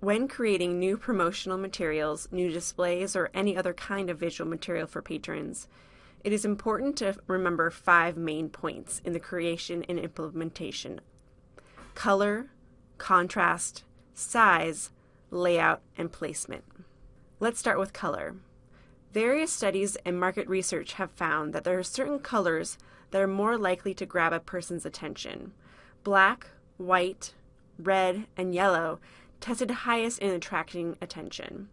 When creating new promotional materials, new displays, or any other kind of visual material for patrons, it is important to remember five main points in the creation and implementation color, contrast, size, layout, and placement. Let's start with color. Various studies and market research have found that there are certain colors that are more likely to grab a person's attention. Black, white, red, and yellow tested highest in attracting attention.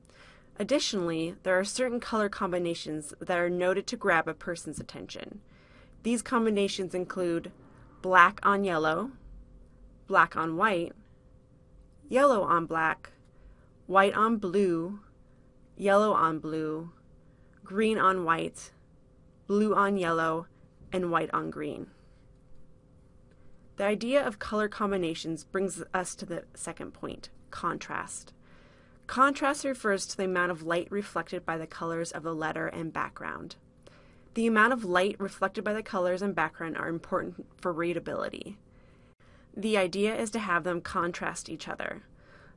Additionally, there are certain color combinations that are noted to grab a person's attention. These combinations include black on yellow, black on white, yellow on black, white on blue, yellow on blue, green on white, blue on yellow, and white on green. The idea of color combinations brings us to the second point, contrast. Contrast refers to the amount of light reflected by the colors of the letter and background. The amount of light reflected by the colors and background are important for readability. The idea is to have them contrast each other.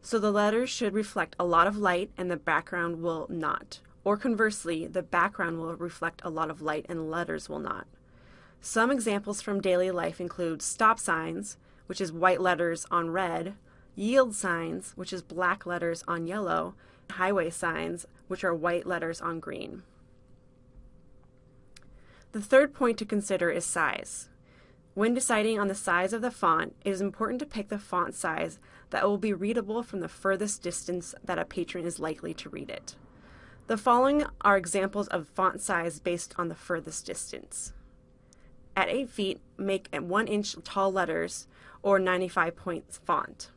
So the letters should reflect a lot of light and the background will not. Or conversely, the background will reflect a lot of light and letters will not. Some examples from daily life include stop signs, which is white letters on red, yield signs, which is black letters on yellow, highway signs, which are white letters on green. The third point to consider is size. When deciding on the size of the font, it is important to pick the font size that will be readable from the furthest distance that a patron is likely to read it. The following are examples of font size based on the furthest distance. At 8 feet, make 1 inch tall letters or 95 points font.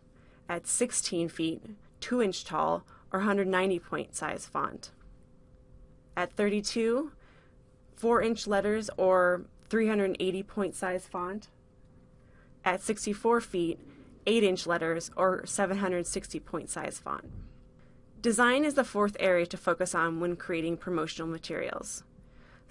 At 16 feet, 2 inch tall or 190 point size font. At 32, 4 inch letters or 380 point size font. At 64 feet, 8 inch letters or 760 point size font. Design is the fourth area to focus on when creating promotional materials.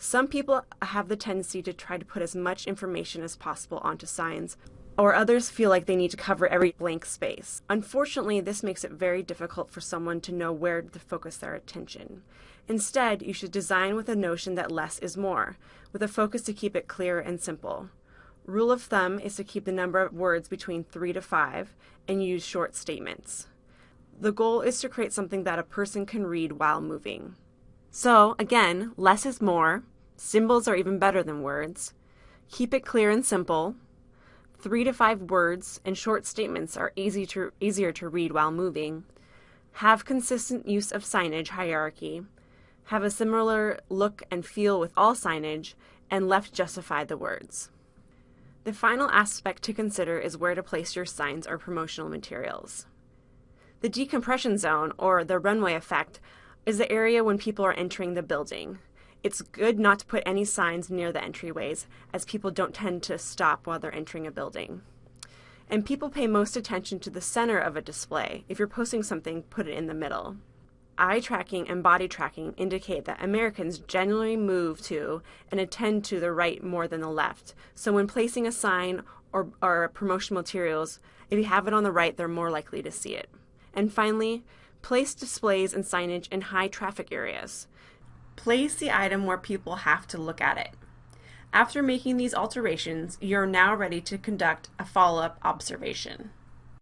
Some people have the tendency to try to put as much information as possible onto signs, or others feel like they need to cover every blank space. Unfortunately, this makes it very difficult for someone to know where to focus their attention. Instead, you should design with a notion that less is more, with a focus to keep it clear and simple. Rule of thumb is to keep the number of words between 3 to 5 and use short statements. The goal is to create something that a person can read while moving. So, again, less is more. Symbols are even better than words. Keep it clear and simple. Three to five words and short statements are easy to, easier to read while moving. Have consistent use of signage hierarchy. Have a similar look and feel with all signage, and left justify the words. The final aspect to consider is where to place your signs or promotional materials. The decompression zone, or the runway effect, is the area when people are entering the building. It's good not to put any signs near the entryways, as people don't tend to stop while they're entering a building. And people pay most attention to the center of a display. If you're posting something, put it in the middle. Eye tracking and body tracking indicate that Americans generally move to and attend to the right more than the left. So when placing a sign or, or promotional materials, if you have it on the right, they're more likely to see it. And finally, place displays and signage in high traffic areas. Place the item where people have to look at it. After making these alterations, you're now ready to conduct a follow-up observation.